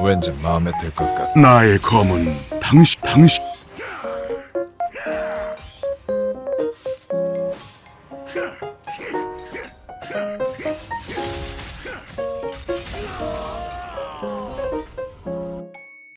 왠지 마음에 들 것 같아. 나의 검은 당신 당신.